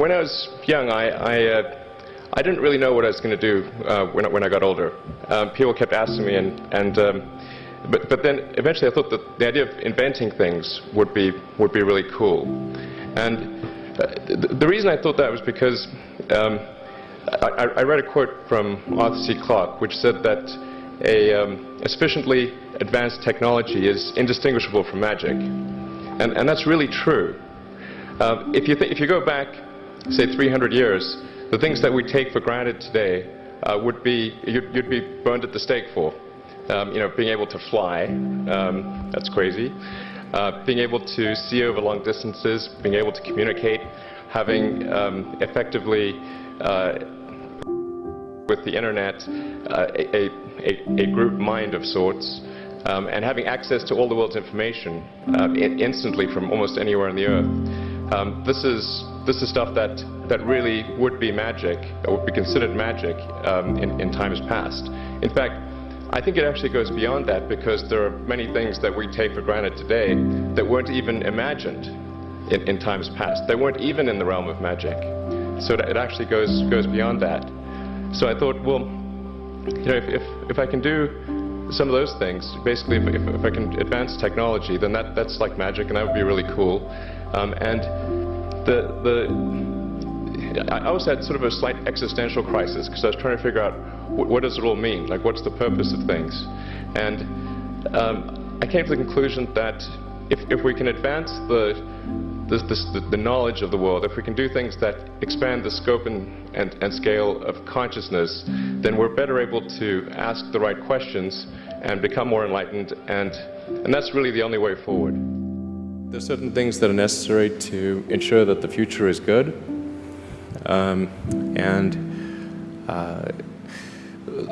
when I was young, I, I, uh, I didn't really know what I was going to do uh, when, I, when I got older. Um, people kept asking me, and, and um, but, but then eventually I thought that the idea of inventing things would be, would be really cool. And uh, the, the reason I thought that was because um, I, I, read a quote from Arthur C. Clarke, which said that a, um, a sufficiently advanced technology is indistinguishable from magic. And, and that's really true. Uh, if, you if you go back, say, 300 years, the things that we take for granted today uh, would be, you'd, you'd, be burned at the stake for. Um, you know, being able to fly, um, that's crazy. Uh, being able to see over long distances, being able to communicate, having um, effectively uh, with the internet uh, a, a, a, group mind of sorts, um, and having access to all the world's information uh, instantly from almost anywhere on the earth. Um, this is this is stuff that that really would be magic, would be considered magic um, in, in times past. In fact, I think it actually goes beyond that because there are many things that we take for granted today that weren't even imagined in, in times past. They weren't even in the realm of magic. So it actually goes goes beyond that. So I thought, well, you know, if if, if I can do some of those things, basically, if, if, if I can advance technology, then that that's like magic, and that would be really cool. Um, and the, the, I also had sort of a slight existential crisis because I was trying to figure out what, what, does it all mean? Like, what's the purpose of things? And um, I came to the conclusion that if, if we can advance the, the, the, the, knowledge of the world, if we can do things that expand the scope and, and, and scale of consciousness, then we're better able to ask the right questions and become more enlightened, and, and that's really the only way forward. There are certain things that are necessary to ensure that the future is good. Um, and uh,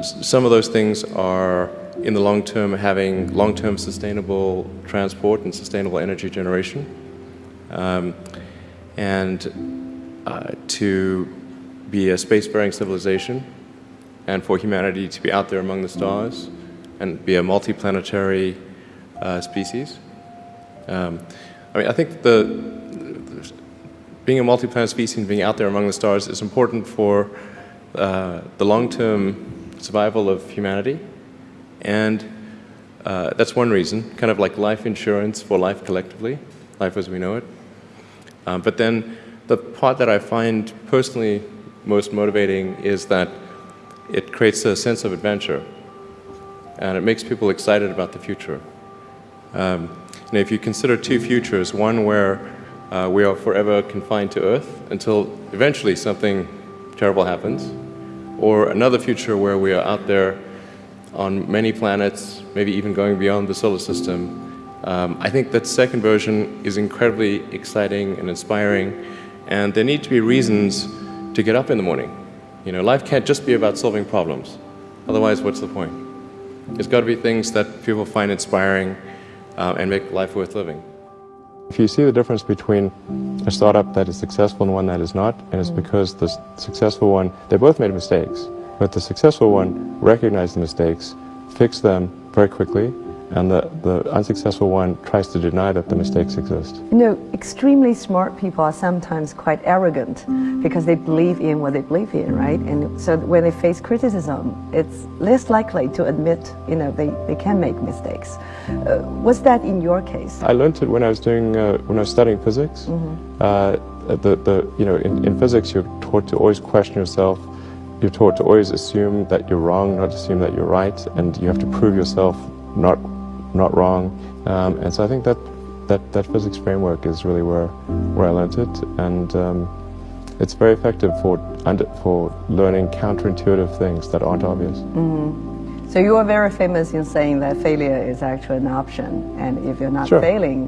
some of those things are, in the long term, having long-term sustainable transport and sustainable energy generation. Um, and uh, to be a spacefaring civilization and for humanity to be out there among the stars and be a multiplanetary uh, species. Um, I mean, I think the, being a multi-planet species and being out there among the stars is important for uh, the long-term survival of humanity, and uh, that's one reason, kind of like life insurance for life collectively, life as we know it. Um, but then the part that I find personally most motivating is that it creates a sense of adventure, and it makes people excited about the future. Um, and if you consider two futures, one where uh, we are forever confined to Earth until eventually something terrible happens, or another future where we are out there on many planets, maybe even going beyond the solar system, um, I think that second version is incredibly exciting and inspiring, and there need to be reasons to get up in the morning. You know, life can't just be about solving problems. Otherwise, what's the point? It's got to be things that people find inspiring uh, and make life worth living. If you see the difference between a startup that is successful and one that is not, and it's because the successful one, they both made mistakes, but the successful one recognized the mistakes, fixed them very quickly, and the, the unsuccessful one tries to deny that the mistakes exist. You know, extremely smart people are sometimes quite arrogant because they believe in what they believe in, right? And so when they face criticism, it's less likely to admit, you know, they, they can make mistakes. Uh, was that in your case? I learned it when I was doing, uh, when I was studying physics. Mm -hmm. uh, the, the, you know, in, in physics, you're taught to always question yourself. You're taught to always assume that you're wrong, not assume that you're right, and you have to prove yourself not not wrong. Um, and so I think that, that, that physics framework is really where, where I learned it. And um, it's very effective for, under, for learning counterintuitive things that aren't obvious. Mm -hmm. So you are very famous in saying that failure is actually an option. And if you're not sure. failing,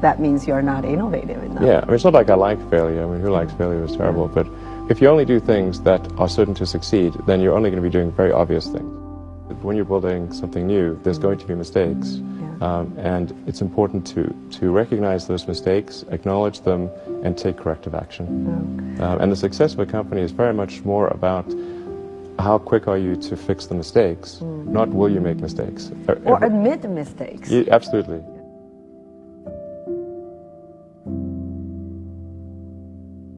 that means you're not innovative enough. Yeah, I mean, it's not like I like failure. I mean, who likes failure is terrible. But if you only do things that are certain to succeed, then you're only going to be doing very obvious things. When you're building something new, there's going to be mistakes. Yeah. Um, and it's important to, to recognize those mistakes, acknowledge them, and take corrective action. Um, and the success of a company is very much more about how quick are you to fix the mistakes, mm. not will you make mistakes. Or admit mistakes. Yeah, absolutely.